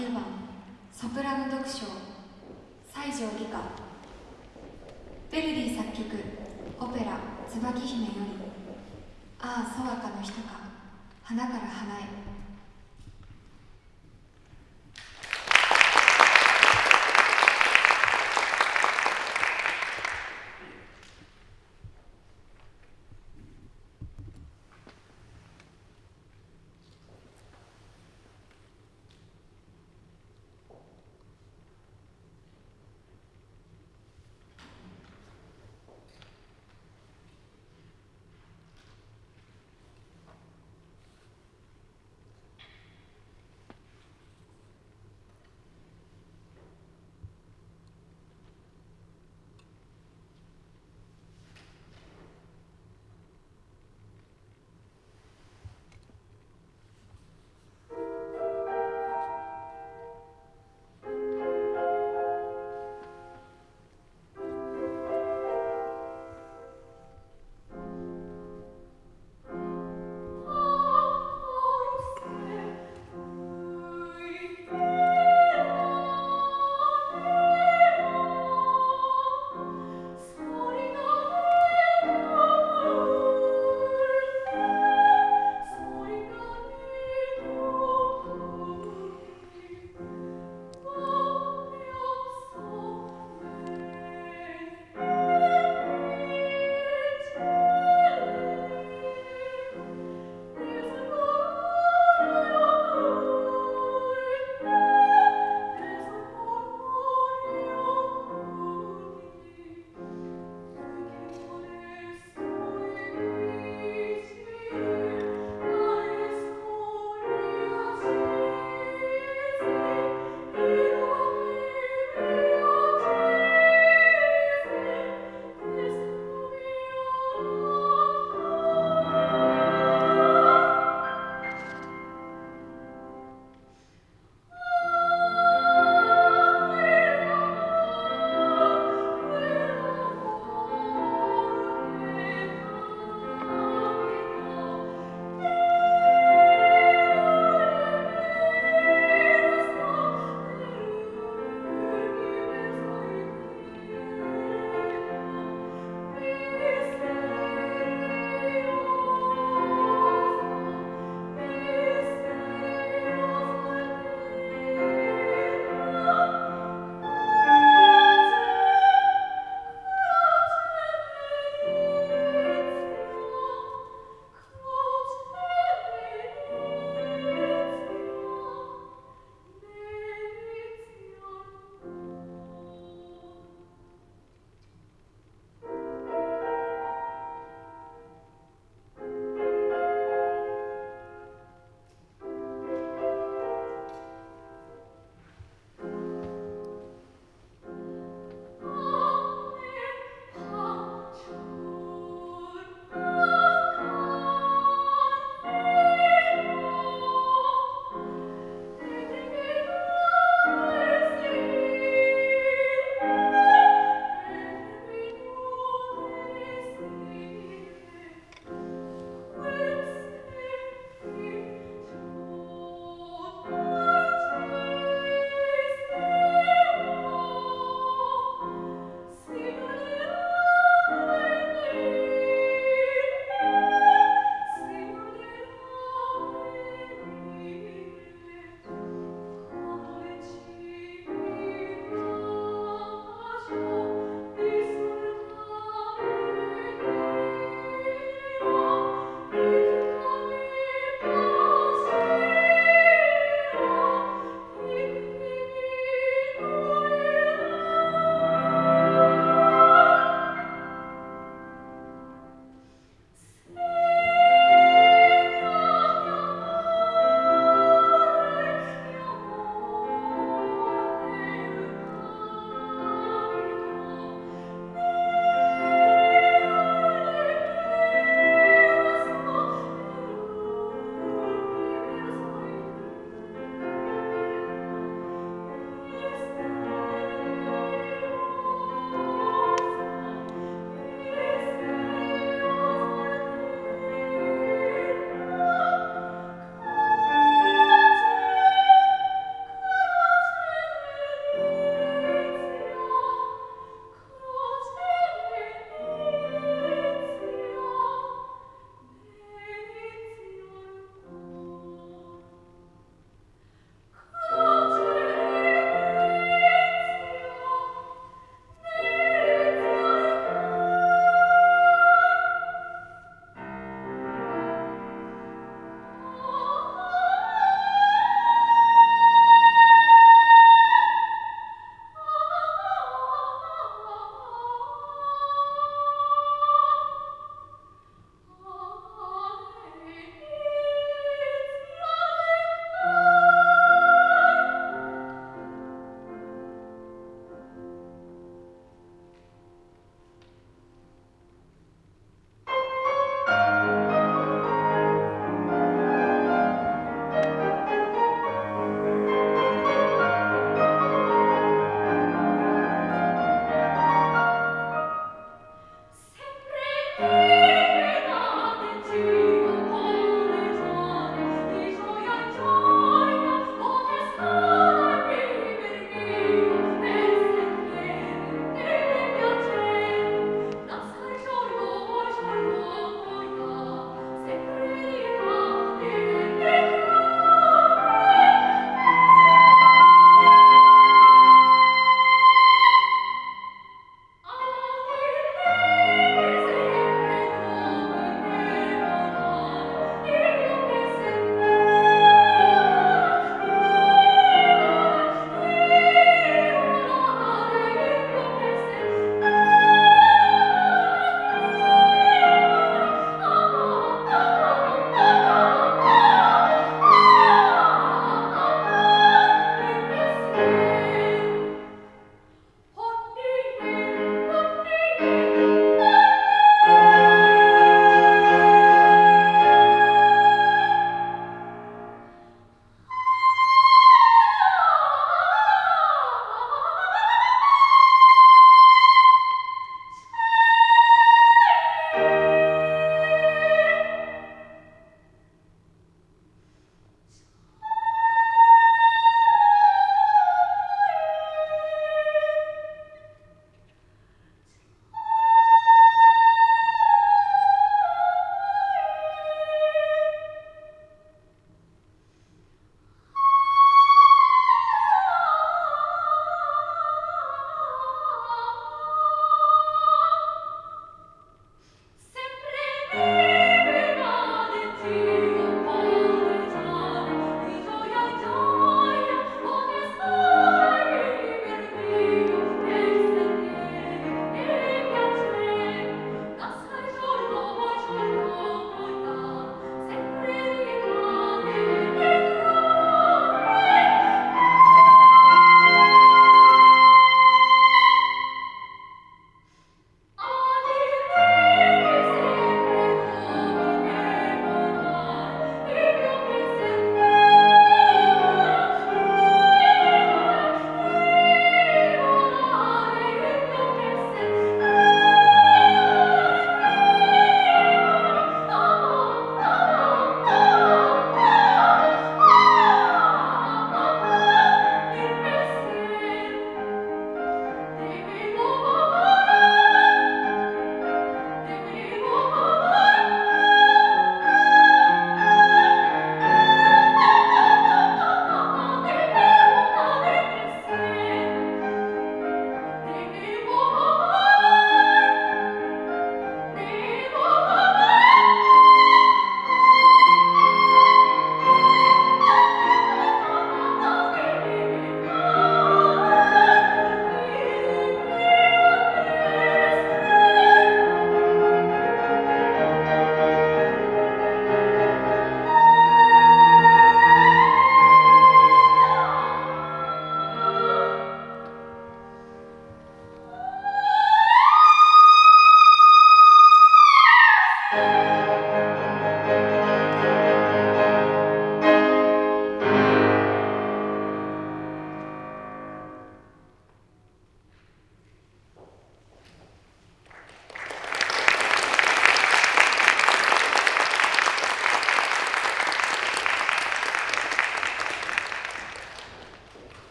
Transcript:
9番ソプラノ読書西条義歌ヴェルディ作曲オペラ「椿姫」より「ああそわかの人か。花から花へ」